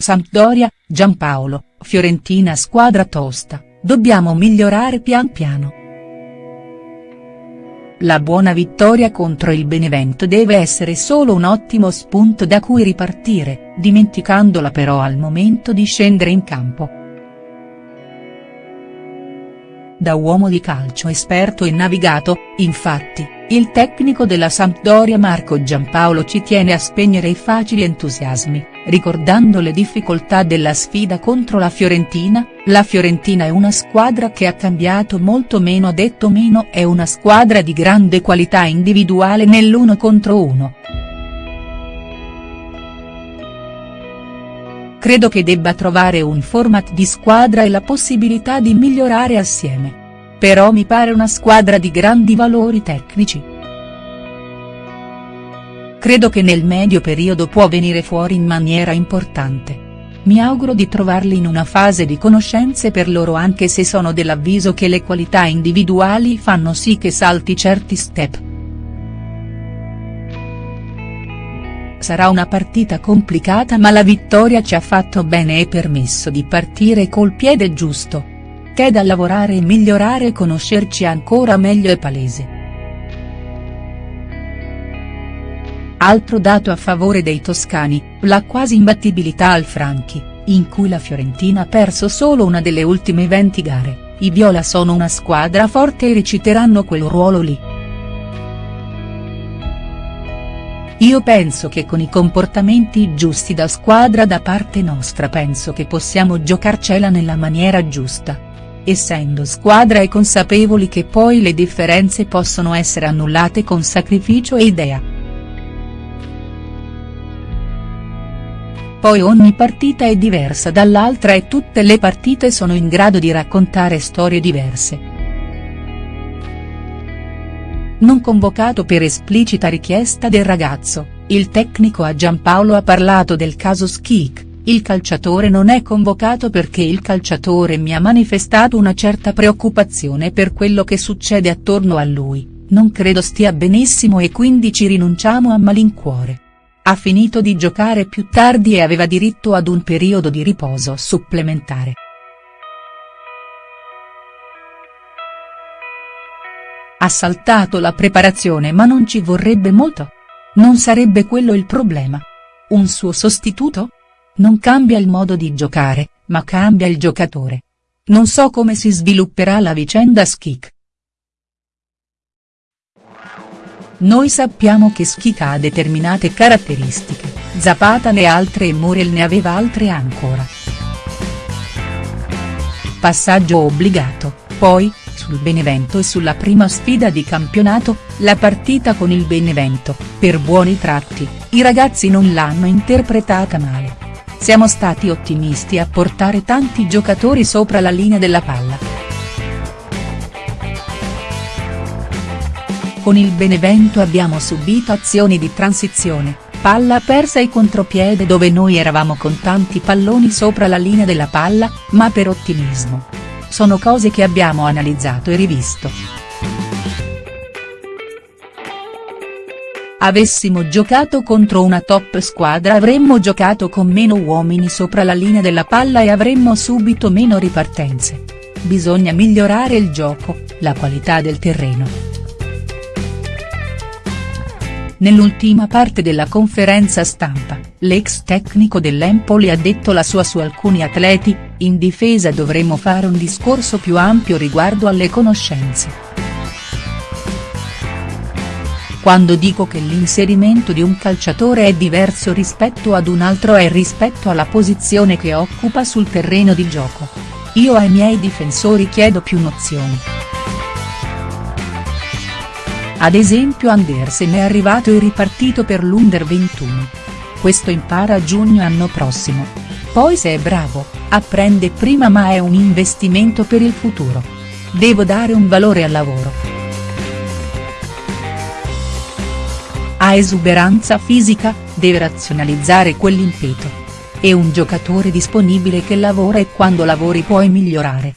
Sampdoria, Giampaolo, Fiorentina squadra tosta, dobbiamo migliorare pian piano. La buona vittoria contro il Benevento deve essere solo un ottimo spunto da cui ripartire, dimenticandola però al momento di scendere in campo. Da uomo di calcio esperto e navigato, infatti, il tecnico della Sampdoria Marco Giampaolo ci tiene a spegnere i facili entusiasmi, ricordando le difficoltà della sfida contro la Fiorentina, la Fiorentina è una squadra che ha cambiato molto meno detto meno è una squadra di grande qualità individuale nell'uno contro uno. Credo che debba trovare un format di squadra e la possibilità di migliorare assieme. Però mi pare una squadra di grandi valori tecnici. Credo che nel medio periodo può venire fuori in maniera importante. Mi auguro di trovarli in una fase di conoscenze per loro anche se sono dell'avviso che le qualità individuali fanno sì che salti certi step. Sarà una partita complicata ma la vittoria ci ha fatto bene e permesso di partire col piede giusto. C'è da lavorare e migliorare e conoscerci ancora meglio è palese. Altro dato a favore dei toscani, la quasi imbattibilità al Franchi, in cui la Fiorentina ha perso solo una delle ultime 20 gare, i Viola sono una squadra forte e reciteranno quel ruolo lì. Io penso che con i comportamenti giusti da squadra da parte nostra penso che possiamo giocarcela nella maniera giusta. Essendo squadra e consapevoli che poi le differenze possono essere annullate con sacrificio e idea. Poi ogni partita è diversa dall'altra e tutte le partite sono in grado di raccontare storie diverse. Non convocato per esplicita richiesta del ragazzo, il tecnico a Giampaolo ha parlato del caso Schik, il calciatore non è convocato perché il calciatore mi ha manifestato una certa preoccupazione per quello che succede attorno a lui, non credo stia benissimo e quindi ci rinunciamo a malincuore. Ha finito di giocare più tardi e aveva diritto ad un periodo di riposo supplementare. Ha saltato la preparazione ma non ci vorrebbe molto. Non sarebbe quello il problema. Un suo sostituto? Non cambia il modo di giocare, ma cambia il giocatore. Non so come si svilupperà la vicenda Skik. Noi sappiamo che Schika ha determinate caratteristiche, Zapata ne ha altre e Muriel ne aveva altre ancora. Passaggio obbligato, poi, sul Benevento e sulla prima sfida di campionato, la partita con il Benevento, per buoni tratti, i ragazzi non l'hanno interpretata male. Siamo stati ottimisti a portare tanti giocatori sopra la linea della palla. Con il Benevento abbiamo subito azioni di transizione, palla persa e contropiede dove noi eravamo con tanti palloni sopra la linea della palla, ma per ottimismo. Sono cose che abbiamo analizzato e rivisto. Avessimo giocato contro una top squadra avremmo giocato con meno uomini sopra la linea della palla e avremmo subito meno ripartenze. Bisogna migliorare il gioco, la qualità del terreno. Nell'ultima parte della conferenza stampa, l'ex tecnico dell'Empoli ha detto la sua su alcuni atleti, in difesa dovremmo fare un discorso più ampio riguardo alle conoscenze. Quando dico che l'inserimento di un calciatore è diverso rispetto ad un altro è rispetto alla posizione che occupa sul terreno di gioco. Io ai miei difensori chiedo più nozioni. Ad esempio Andersen è arrivato e ripartito per l'Under 21. Questo impara a giugno anno prossimo. Poi se è bravo, apprende prima ma è un investimento per il futuro. Devo dare un valore al lavoro. Ha esuberanza fisica, deve razionalizzare quell'impeto. È un giocatore disponibile che lavora e quando lavori puoi migliorare.